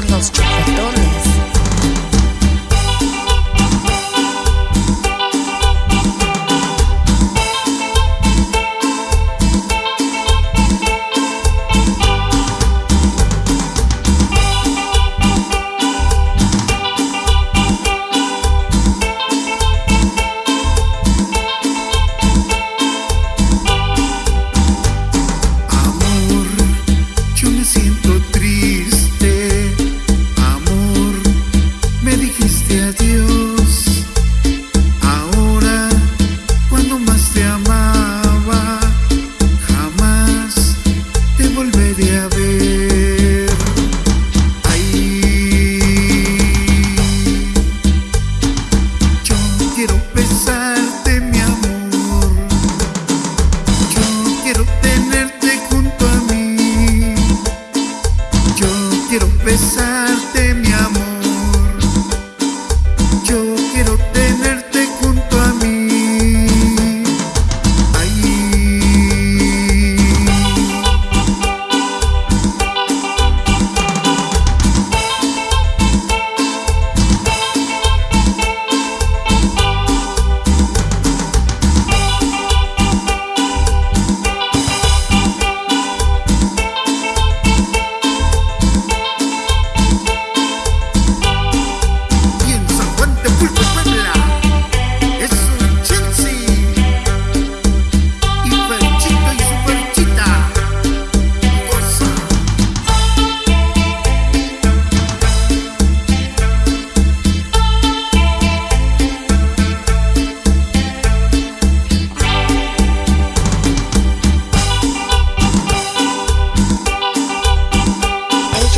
son los chupetones. quiero tenerte junto a mí. Yo quiero besarte.